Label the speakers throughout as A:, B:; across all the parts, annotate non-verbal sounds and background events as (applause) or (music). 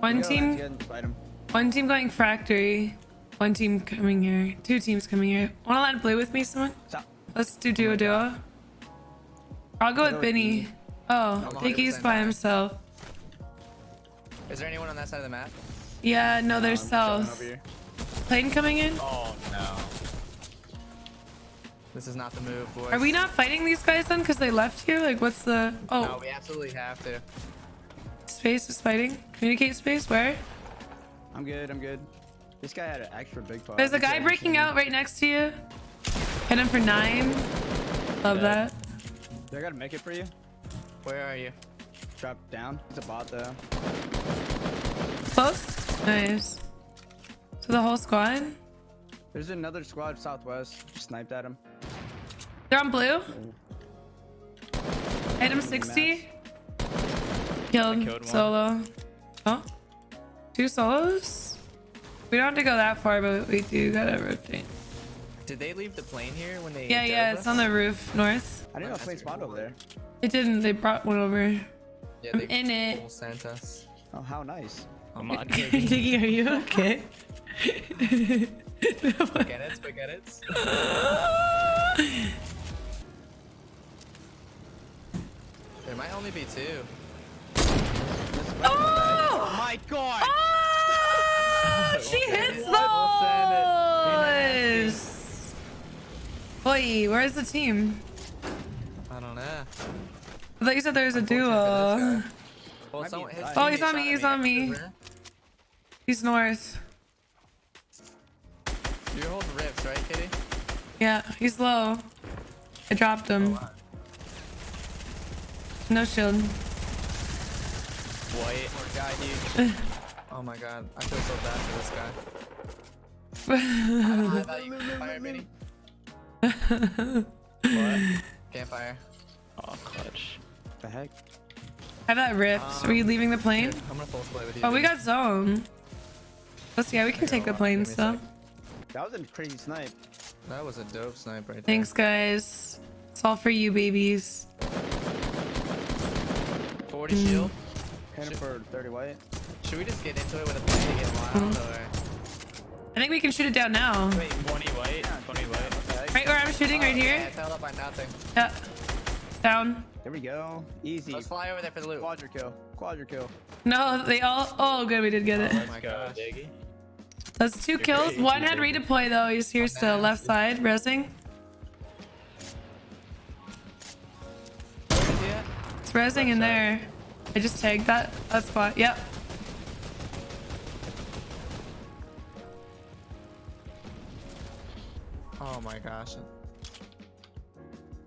A: One team,
B: let's get and fight 'em.
A: one team going factory. One team coming here. Two teams coming here. Wanna land blue with me, someone? Let's do duo duo. I'll go with
B: with
A: Benny. Oh,
C: I'm
A: Piggy's by himself.
C: Is there anyone on that side of the map?
A: Yeah, no, they're
B: I'm
A: south. Plane coming in?
D: Oh no.
C: This is not the move, boys.
A: Are we not fighting these guys then? Because they left here? Like, what's the... Oh.
C: No,
A: Oh,
C: we absolutely have to.
A: Space is fighting. Communicate space, where?
B: I'm good. I'm good. This guy had an extra big part.
A: There's a guy breaking out right next to you. Hit him for nine. Love that.
B: They're gonna make it for you.
C: Where are you?
B: Drop down. It's a bot though.
A: Close? Nice. So the whole squad?
B: There's another squad southwest. Sniped at him.
A: They're on blue. Hit him 60. Killed,
D: killed
A: solo. Oh? Two solos? We don't have to go that far, but we do gotta rotate.
C: Did they leave the plane here when they?
A: Yeah, yeah,
C: dove
A: it's on the roof north.
B: I didn't know a plane spot over there.
A: It didn't, they brought one over.
C: Yeah,
A: I'm in it.
C: sent us.
B: Oh, how nice.
D: I'm (laughs) on
A: Diggy, are you okay?
C: Spaghetti, spaghetti. (laughs) There might only be two.
A: Oh!
B: my god!
A: Oh! (laughs) She hits those! Boy, where's the team?
C: I don't know.
A: I thought you said there was a
C: Unfortunate for this
A: duo.
C: Well,
B: Might be
C: someone, his
B: inside.
A: Oh,
C: teammate
A: he's on me,
C: at
A: he's on me. He's north.
C: You're holding rifts, right, Kitty?
A: Yeah, he's low. I dropped him.
C: Oh,
A: no shield.
D: White.
C: Poor guy, dude. (sighs) Oh my god, I feel so bad for this guy. High value campfire, Vinny.
D: What?
C: Campfire.
D: Oh, clutch.
B: the heck?
A: Have that rift. Are you leaving the plane?
C: Here, I'm gonna full split with you.
A: Oh, we got zone. Let's yeah, we can take the plane
C: Give
A: still.
B: That was a crazy snipe.
C: That was a dope snipe right there.
A: Thanks, guys. It's all for you, babies.
C: 40
A: Mm.
C: Shield.
B: Hit for 30 white.
C: Should we just get into it with a plane to get wild,
A: Mm.
C: or?
A: I think we can shoot it down now.
B: Wait,
D: 20 white. 20 white.
B: what the heck?
A: Right where I'm shooting, right
C: Oh,
A: here.
C: Yeah, held up by nothing.
A: Yeah. Down.
B: There we go. Easy.
C: Let's fly over there for the loot.
B: Quadra kill. Quadra kill.
A: No, they all. Oh, good, we did get it.
C: Oh my
D: Go,
C: gosh.
D: Diggy.
A: That's two kills.
D: crazy,
A: One had redeploy though. He's here still, left side, resing. It's resing in there. I just tagged that that spot. Yep.
C: Oh my gosh.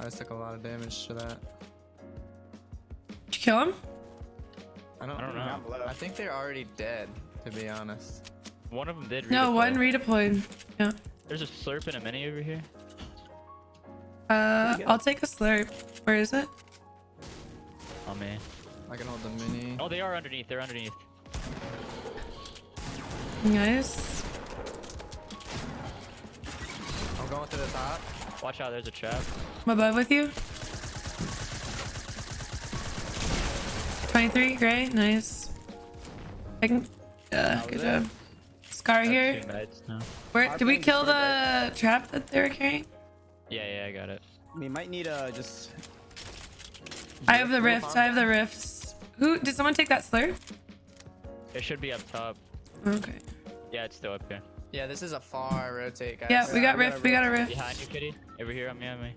C: I just took a lot of damage to that.
A: Did you kill him?
C: I don't,
D: I don't know.
C: I think they're already dead, to be honest.
D: One of them did.
A: No, one redeployed. Yeah.
D: There's a slurp and a mini over here.
A: Uh, I'll take a slurp. Where is it?
D: Oh man.
C: I can hold the mini.
D: Oh, they are underneath. They're underneath.
A: Nice.
C: I'm going to the top.
D: Watch out. There's a trap.
A: I'm above with you. 23, gray, nice. I can. Yeah, good job. Scar here.
D: Two meds now.
A: Where did we kill
B: pretty
A: the trap that they were carrying?
D: Yeah, yeah, I got it.
B: We might need uh just.
A: I have the rifts. I have the rifts. Who did someone take that slurp?
D: It should be up top.
A: Okay.
D: Yeah, it's still up here.
C: Yeah, this is a far rotate, guys.
A: Yeah, we got
B: we
A: rift. We got a rift.
D: Behind you, kitty. Over here on me, on me.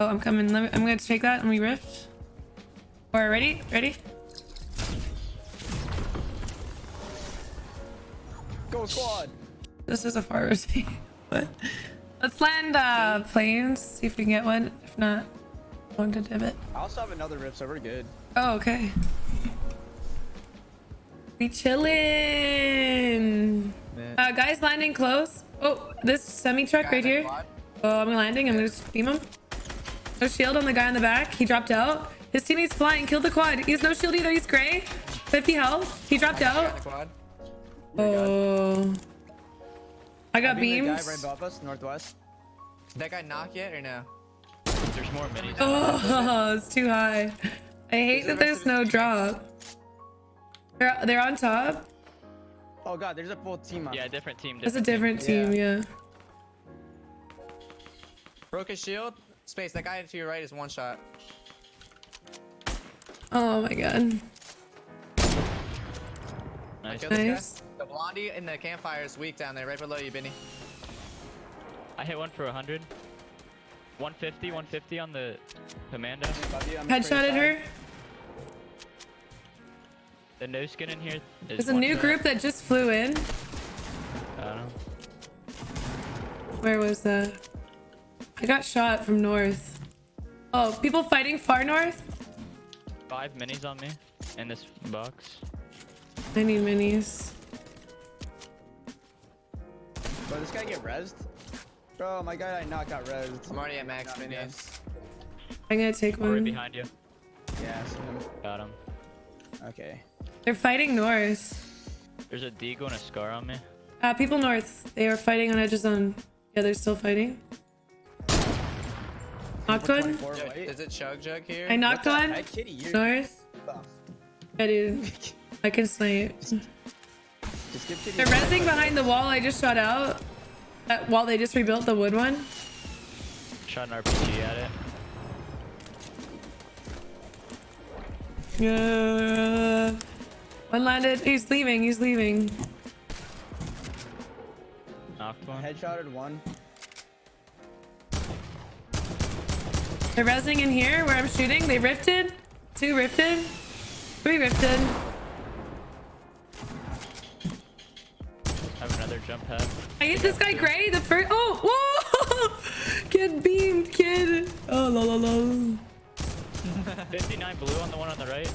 A: Oh, I'm coming. Let me, I'm gonna take that and we rift. Or ready? Ready?
B: Go squad!
A: This is a far (laughs) rotate. What? Let's land uh planes. See if we can get one. If not, going to divot.
B: I also have another rift, so we're good.
A: Oh, okay. We chillin'. Uh, guys landing close. Oh, this semi truck right here. Oh, I'm landing. I'm gonna beam him. No shield on the guy on the back. He dropped out. His teammate's flying. Killed the quad. He has no shield either. He's gray. 50 health. He dropped out. Oh. I got
B: Beam the
A: beams.
B: guy right above us, northwest.
C: Did that guy knock yet or no?
D: There's more minis.
A: Oh, (laughs) it's too high. I hate that there's no drop. They're, they're on top.
B: Oh god, there's a full team on.
D: Yeah, different team.
A: That's a different team, yeah.
C: Broke his shield. Space. That guy to your right is one shot.
A: Oh my god.
D: Nice.
A: Nice.
C: The blondie in the campfire is weak down there, right below you, Benny.
D: I hit one for 100. 150, 150 on the commando.
B: Above you,
A: Headshotted her.
D: The no skin in here is
A: There's a new
D: shot.
A: group that just flew in.
D: I don't know.
A: Where was that? I got shot from north. Oh, people fighting far north?
D: Five minis on me in this box.
A: I need minis.
B: Bro, this guy get rezzed? Bro, my guy I not got rezzed.
C: I'm already at max
B: Got
C: minions.
A: I'm gonna take one.
D: Right
A: one.
D: behind you.
B: Yeah, I.
D: Got him.
B: Okay.
A: They're fighting north.
D: There's a deagle and a scar on me.
A: Uh, people north. They are fighting on edge of zone. Yeah, they're still fighting. Knocked one.
B: 24
C: Yo,
B: white.
C: Is it Chug Jug here?
A: I knocked
B: What the
A: one.
B: heck, Kitty, you're-
A: North. Yeah, dude. (laughs) I can snipe.
B: Just give
A: They're rezzing behind the wall I just shot out. Uh, that wall they just rebuilt, the wood one.
D: Shot an RPG at it.
A: Yeah. One landed. He's leaving. He's leaving.
D: Knocked one.
B: Headshotted one.
A: They're rezzing in here where I'm shooting. They rifted. Two rifted. Three rifted.
D: Pad.
A: I hit this guy gray. The first. Oh, whoa! (laughs) Kid beamed, kid. Oh, la la la.
D: 59 blue on the one on the right.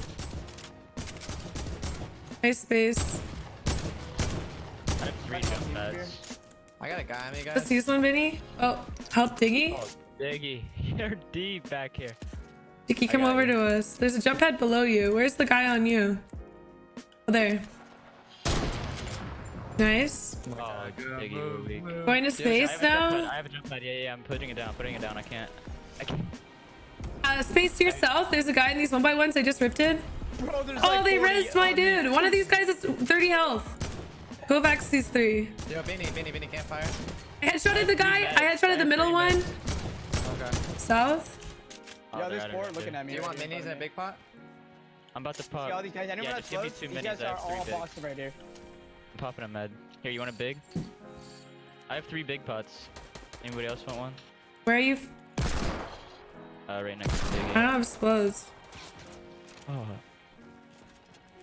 A: Nice space.
D: I have three jump pads.
C: I got a guy on me,
A: Let's
C: guys.
A: use one, Vinny. Oh, help Diggy.
D: Oh, Diggy, (laughs) you're deep back here.
A: Diggy, come over
D: you.
A: to us. There's a jump pad below you. Where's the guy on you? Oh, there. Nice.
D: Oh, Diggy, you're weak.
A: Going to
D: Dude, I
A: space
D: have a jump pad,
A: now.
D: I have a jump pad. Yeah, yeah, I'm putting it down. Putting it down. I can't. I can't.
A: Uh, space to your south. There's a guy in these one by ones I just ripped in.
B: Bro,
A: Oh,
B: like
A: they
B: 40
A: rezzed my
B: on me.
A: dude. One of these guys is 30 health. Go back to these three.
C: Yo, Benny, Benny, Benny, campfire.
A: I headshotted the guy. I
D: I
A: headshotted the middle one.
C: Okay.
A: South.
D: Oh,
B: Yo, there's four looking at me.
C: Do you want minis in a big pot?
D: I'm about to pop.
B: See all these guys? Anyone
D: yeah,
B: that's
D: give me
B: close?
D: two
B: These
D: minis.
B: guys are
D: three
B: all
D: big.
B: right here.
D: I'm popping a med. Here, you want a big? I have three big pots. Anybody else want one?
A: Where are you?
D: Uh, right next to
A: I don't have explodes.
D: Oh.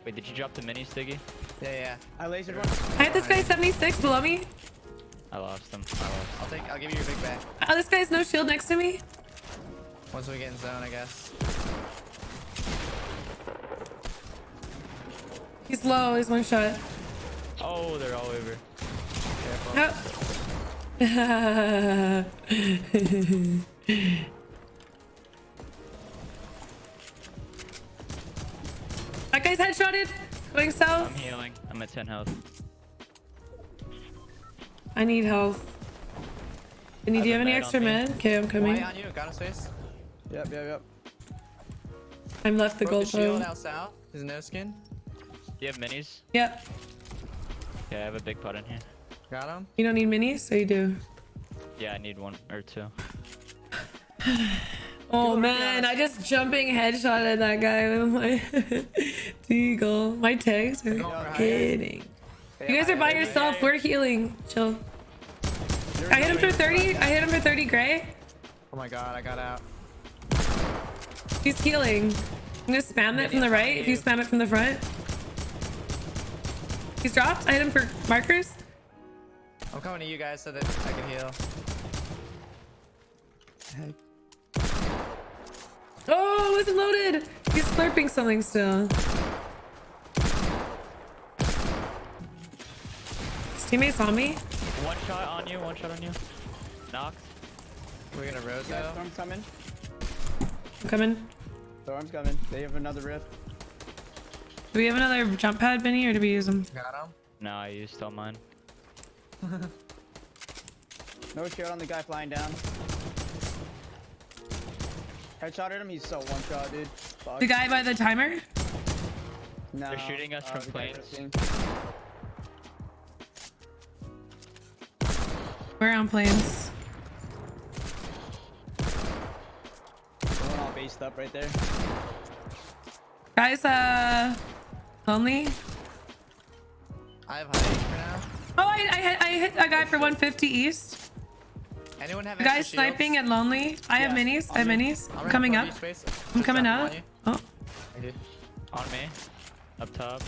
D: Wait, did you drop the mini, Stiggy?
C: Yeah, yeah.
B: I lasered one.
A: I hit this guy 76 below me.
D: I lost him. I lost.
C: I'll take. I'll give you your big bag
A: Oh, this guy's no shield next to me.
C: once we get in zone, I guess.
A: He's low. He's one shot.
D: Oh, they're all over.
A: Oh. (laughs) that guy's headshotted. Going south.
D: I'm healing. I'm at 10 health.
A: I need health. Vinny, do you
D: have
A: have any extra
D: on me.
A: med? Okay, I'm coming.
C: Why on you? Got him space.
B: Yep, yep, yep.
A: I'm left the
C: Broke
A: gold
C: his shield
A: bow.
C: out south. His no skin.
D: Do you have minis?
A: Yep.
D: Yeah, I have a big pot in here.
C: Got him.
A: You don't need minis, So you do?
D: Yeah, I need one or two. (sighs)
A: Oh man, I just jumping headshot at that guy with my deagle. My tags are
C: Going
A: kidding. You guys are by yourself. We're healing. Chill. I hit him for 30. I hit him for 30 gray.
C: Oh my god, I got out.
A: He's healing. I'm gonna spam that from the right if you spam it from the front. He's dropped. I hit him for markers.
C: I'm coming to you guys so that I can heal.
A: Oh, it wasn't loaded. He's slurping something still. His teammates on me.
D: One shot on you, one shot on you. Knocked.
C: We're gonna
B: Yeah,
C: roto.
B: storm's coming.
A: I'm coming.
B: Storm's coming. They have another rift.
A: Do we have another jump pad, Benny, or do we use them?
C: Got him.
D: No, I used all mine. (laughs)
B: No shot on the guy flying down. Headshotted him. He's so one shot, dude. Fuck.
A: The guy by the timer.
B: No.
D: They're shooting us
B: Oh,
D: from
B: the guy
D: planes.
A: We're on planes.
B: We're all based up right there.
A: Guys, uh, lonely.
C: I have height for now.
A: Oh, I, I hit, I hit a guy for 150 east.
C: Anyone have
A: The guy
C: shields?
A: sniping at lonely. I have
B: Yeah,
A: minis. I have
B: on
A: minis.
C: I'm
A: I'm coming up.
C: Space.
A: I'm
C: Just
A: coming up. Oh,
C: I did.
D: On me. Up top.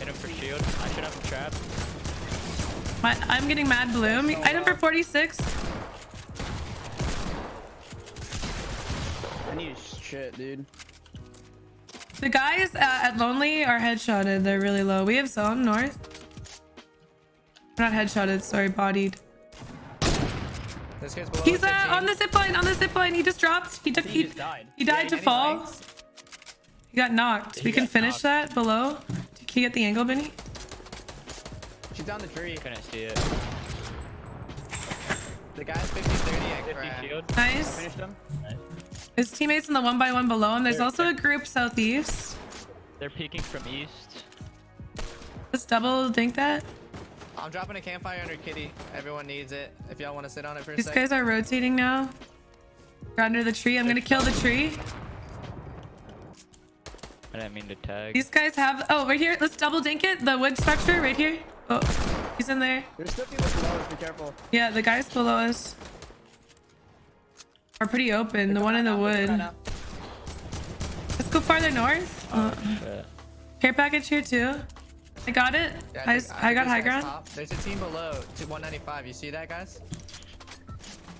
D: Hit him for shield. I should have him trapped.
A: my, I'm getting mad bloom.
B: so
A: Item for 46.
B: I need shit, dude.
A: The guys uh, at lonely are headshotted. They're really low. We have zone north. We're not headshotted. Sorry, bodied.
C: This kid's below
A: He's uh, on the zip line. On the zip line. He just dropped. He took.
B: He
A: He,
B: died.
A: he died
C: Yeah,
A: to fall.
C: flanks?
A: He got knocked.
D: He
A: we can finish
D: knocked.
A: that below. Can you get the angle, Benny?
B: She's down the tree.
D: Couldn't see it.
C: The guy's 50 30 at
D: 50
C: crack.
D: shield.
A: Nice.
B: Finished him.
A: His teammates in the one by one below him. There's
D: There,
A: also
D: there.
A: a group southeast.
D: They're peeking from east.
A: Let's double dink that.
C: I'm dropping a campfire under kitty. Everyone needs it. If y'all want to sit on it for a
A: These guys are rotating now. We're under the tree. I'm gonna kill the tree.
D: I didn't mean to tag.
A: These guys have. Oh, right here. Let's double dink it. The wood structure right here. Oh, he's in there.
B: There's still people below us. Be careful.
A: Yeah, the guys below us are pretty open. The one in the
B: They're
A: wood. Let's go farther north. Uh, care package here too. I got it.
C: Yeah,
A: I,
C: think-
A: I got high ground.
C: top. There's a team below to 195. You see that, guys?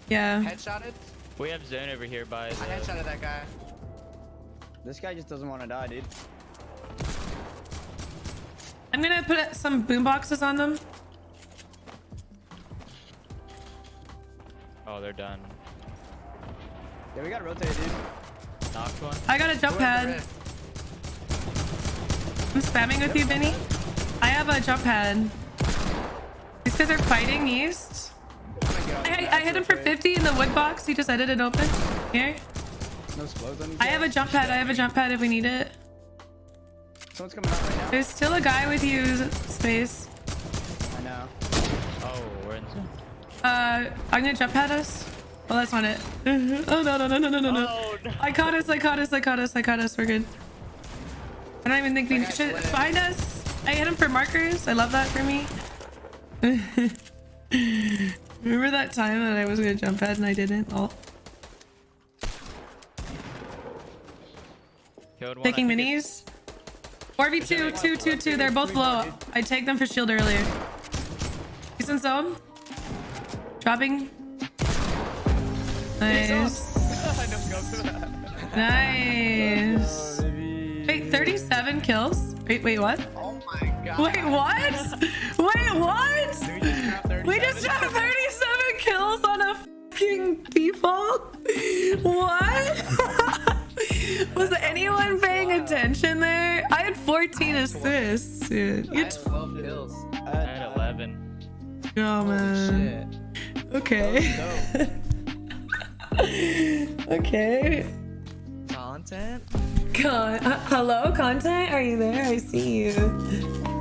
A: Yeah.
C: Headshotted.
D: We have zone over here by
C: I
D: the.
C: headshotted that guy.
B: This guy just doesn't want to die, dude.
A: I'm gonna put some boom boxes on them.
D: Oh, they're done.
B: Yeah, we gotta rotate, dude.
D: Knocked one.
A: I got a jump
C: Who has
A: pad. I'm spamming with you, Vinny. I have a jump pad. These guys are fighting east.
B: Oh
A: I,
B: we
A: I hit him for 50 in the wood box. He just edited open. Here.
B: No explodes on
A: I have a jump pad. I have a jump pad if we need it.
B: Someone's coming out right now.
A: There's still a guy with you, Space.
B: I know.
D: Oh, we're in zone.
A: Uh, I'm gonna jump pad us. Well, that's not it. (laughs) oh, no, no, no, no, no, no, no.
D: Oh, no.
A: I caught us, I caught us, I caught us, I caught us. We're good. I don't even think we should
C: lit.
A: find us. I hit him for markers. I love that for me. (laughs) Remember that time that I was gonna jump pad and I didn't? Oh,
D: Killed one.
A: taking
D: I think
A: minis. 4v2, 2, 2, 2. They're both low. I tagged them for shield earlier. He's in zone. Dropping. Nice.
C: I know, go for that.
A: Nice.
B: Oh.
A: Wait, 37 kills? Wait, wait, what?
C: Oh my god.
A: Wait, what? Wait, what?
C: We just dropped 37.
A: We just dropped 37 kills on a fucking default? What? (laughs) Was anyone paying attention there? I had 14 assists, dude.
C: I
A: You
C: had 12 kills.
D: I had 11.
A: oh,
C: Holy
A: man.
C: shit.
A: Okay. (laughs) okay.
C: Content?
A: Con- uh, hello, content? Are you there? I see you.